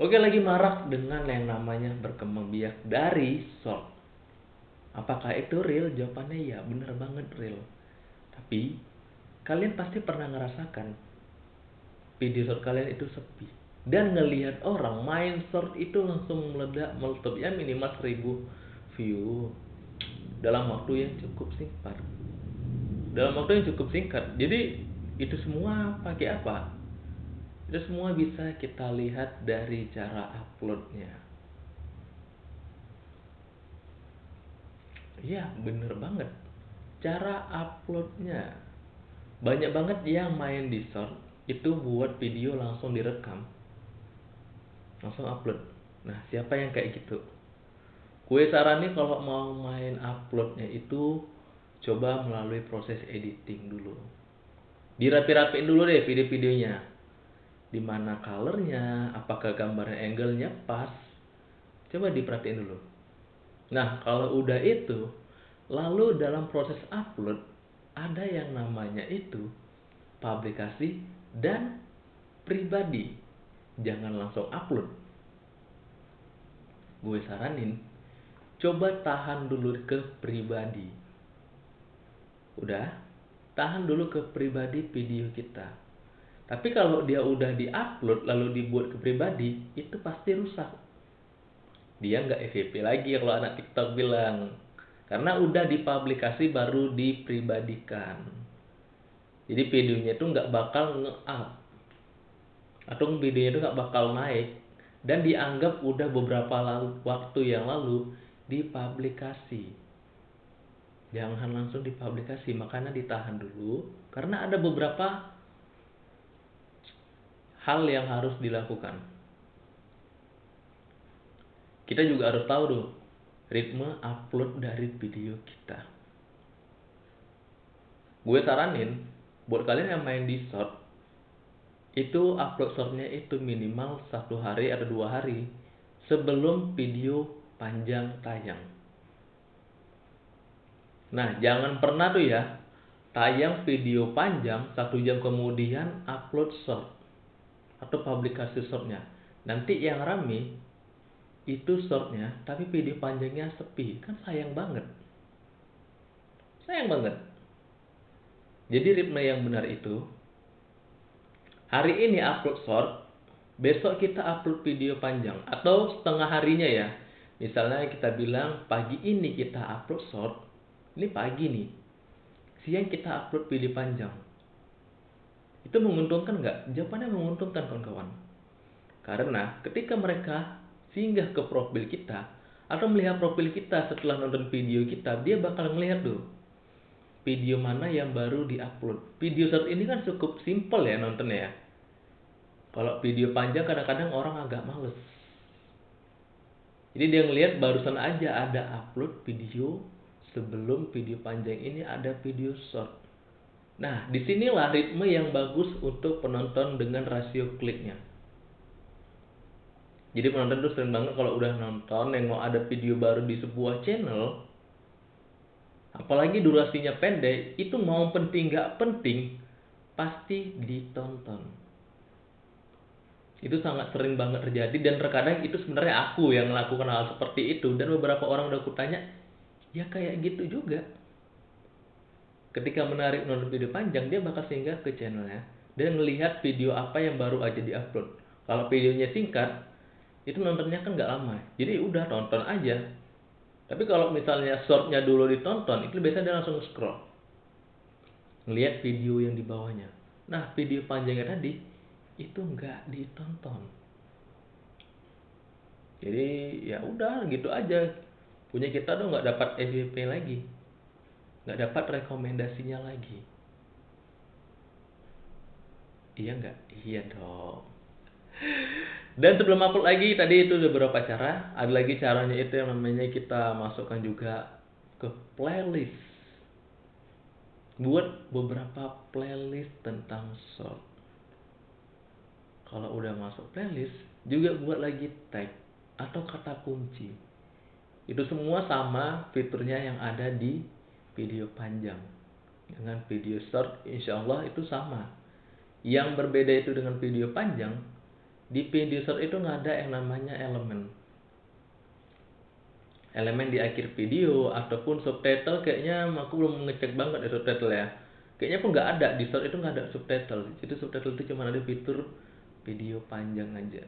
Oke lagi marak dengan yang namanya berkembang biak dari short. Apakah itu real? Jawabannya ya, bener banget real. Tapi kalian pasti pernah ngerasakan video short kalian itu sepi dan ngelihat orang main short itu langsung meledak meletup ya minimal 1000 view dalam waktu yang cukup singkat dalam waktu yang cukup singkat jadi itu semua pakai apa itu semua bisa kita lihat dari cara uploadnya. Iya bener banget. Cara uploadnya. Banyak banget yang main di short itu buat video langsung direkam. Langsung upload. Nah siapa yang kayak gitu? Gue sarani kalau mau main uploadnya itu coba melalui proses editing dulu. Dirapi-rapiin dulu deh video-videonya di mana colornya apakah gambarnya angle-nya pas. Coba diperhatiin dulu. Nah kalau udah itu lalu dalam proses upload ada yang namanya itu publikasi dan pribadi. Jangan langsung upload. Gue saranin coba tahan dulu ke pribadi. Udah tahan dulu ke pribadi video kita. Tapi kalau dia udah di-upload lalu dibuat ke pribadi, itu pasti rusak. Dia nggak FVP lagi kalau anak TikTok bilang. Karena udah dipublikasi baru dipribadikan. Jadi videonya itu nggak bakal nge-up. Atau videonya itu nggak bakal naik. Dan dianggap udah beberapa lalu, waktu yang lalu dipublikasi jangan langsung dipublikasi makanya ditahan dulu karena ada beberapa hal yang harus dilakukan. Kita juga harus tahu tuh ritme upload dari video kita. Gue saranin buat kalian yang main di short itu upload shortnya itu minimal satu hari atau dua hari sebelum video panjang tayang. Nah, jangan pernah tuh ya tayang video panjang satu jam kemudian upload short atau publikasi shortnya. Nanti yang rame itu shortnya, tapi video panjangnya sepi, kan sayang banget. Sayang banget. Jadi ritme yang benar itu hari ini upload short, besok kita upload video panjang atau setengah harinya ya. Misalnya kita bilang pagi ini kita upload short, ini pagi nih siang kita upload video panjang itu menguntungkan nggak? Jawabannya menguntungkan kawan-kawan. Karena ketika mereka singgah ke profil kita atau melihat profil kita setelah nonton video kita dia bakal melihat tuh video mana yang baru diupload? Video saat ini kan cukup simple ya nontonnya ya. Kalau video panjang kadang-kadang orang agak males. Jadi dia ngelihat barusan aja ada upload video sebelum video panjang ini ada video short. Nah, di sinilah ritme yang bagus untuk penonton dengan rasio kliknya. Jadi penonton tuh sering banget kalau udah nonton nengok ada video baru di sebuah channel, apalagi durasinya pendek, itu mau penting gak penting, pasti ditonton. Itu sangat sering banget terjadi dan terkadang itu sebenarnya aku yang melakukan hal seperti itu dan beberapa orang udah kutanya, ya kayak gitu juga ketika menarik nonton video panjang dia bakal singgah ke channelnya dan melihat video apa yang baru aja diupload. Kalau videonya singkat itu nontonnya kan nggak lama. Jadi udah tonton aja. Tapi kalau misalnya shortnya dulu ditonton itu biasanya dia langsung scroll. Ngelihat video yang di bawahnya. Nah video panjangnya tadi itu nggak ditonton. Jadi ya udah gitu aja. Punya kita tuh nggak dapat FYP lagi nggak dapat rekomendasinya lagi. Iya nggak? Iya dong. Dan sebelum upload lagi tadi itu udah beberapa cara. Ada lagi caranya itu yang namanya kita masukkan juga ke playlist. Buat beberapa playlist tentang short kalau udah masuk playlist juga buat lagi tag atau kata kunci. Itu semua sama fiturnya yang ada di video panjang. Dengan video short insya Allah itu sama. Yang berbeda itu dengan video panjang, di video short itu nggak ada yang namanya elemen. Elemen di akhir video ataupun subtitle kayaknya aku belum ngecek banget ya subtitle ya. Kayaknya pun nggak ada di short itu nggak ada subtitle. Jadi subtitle itu cuma ada fitur video panjang aja.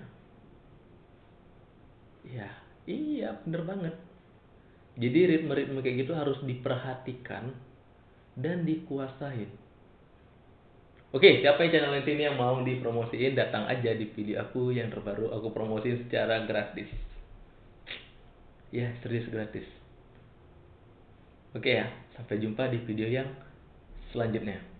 Ya iya bener banget jadi ritme-ritme kayak gitu harus diperhatikan dan dikuasain. Oke, siapa yang channel ini yang mau dipromosiin, datang aja di video aku yang terbaru. Aku promosiin secara gratis. Ya serius gratis. Oke ya sampai jumpa di video yang selanjutnya